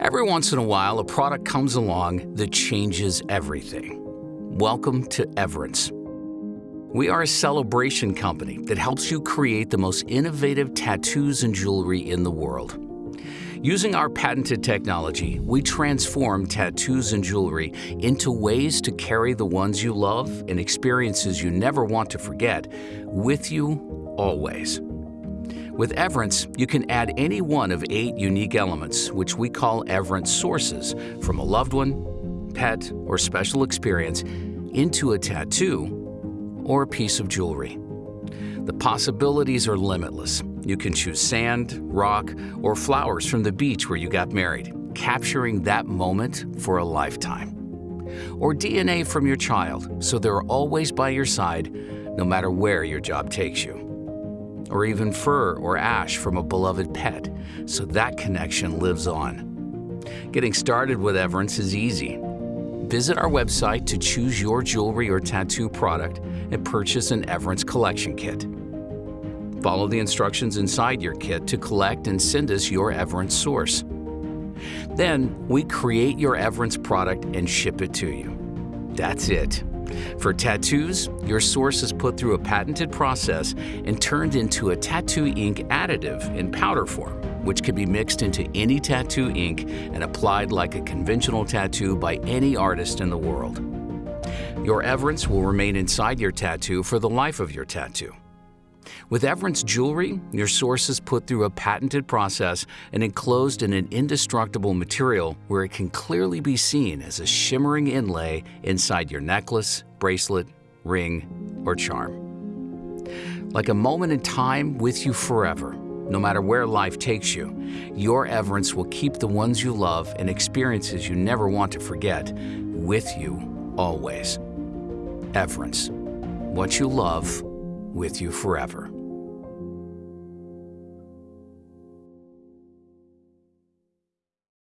Every once in a while, a product comes along that changes everything. Welcome to Everence. We are a celebration company that helps you create the most innovative tattoos and jewelry in the world. Using our patented technology, we transform tattoos and jewelry into ways to carry the ones you love and experiences you never want to forget with you always. With Everence, you can add any one of eight unique elements, which we call Everence sources, from a loved one, pet, or special experience into a tattoo or a piece of jewelry. The possibilities are limitless. You can choose sand, rock, or flowers from the beach where you got married, capturing that moment for a lifetime. Or DNA from your child, so they're always by your side, no matter where your job takes you or even fur or ash from a beloved pet, so that connection lives on. Getting started with Everence is easy. Visit our website to choose your jewelry or tattoo product and purchase an Everence collection kit. Follow the instructions inside your kit to collect and send us your Everence source. Then, we create your Everence product and ship it to you. That's it. For tattoos, your source is put through a patented process and turned into a tattoo ink additive in powder form, which can be mixed into any tattoo ink and applied like a conventional tattoo by any artist in the world. Your Everence will remain inside your tattoo for the life of your tattoo. With Everence jewelry, your source is put through a patented process and enclosed in an indestructible material where it can clearly be seen as a shimmering inlay inside your necklace, bracelet, ring, or charm. Like a moment in time with you forever, no matter where life takes you, your Everence will keep the ones you love and experiences you never want to forget with you always. Everence, what you love with you forever.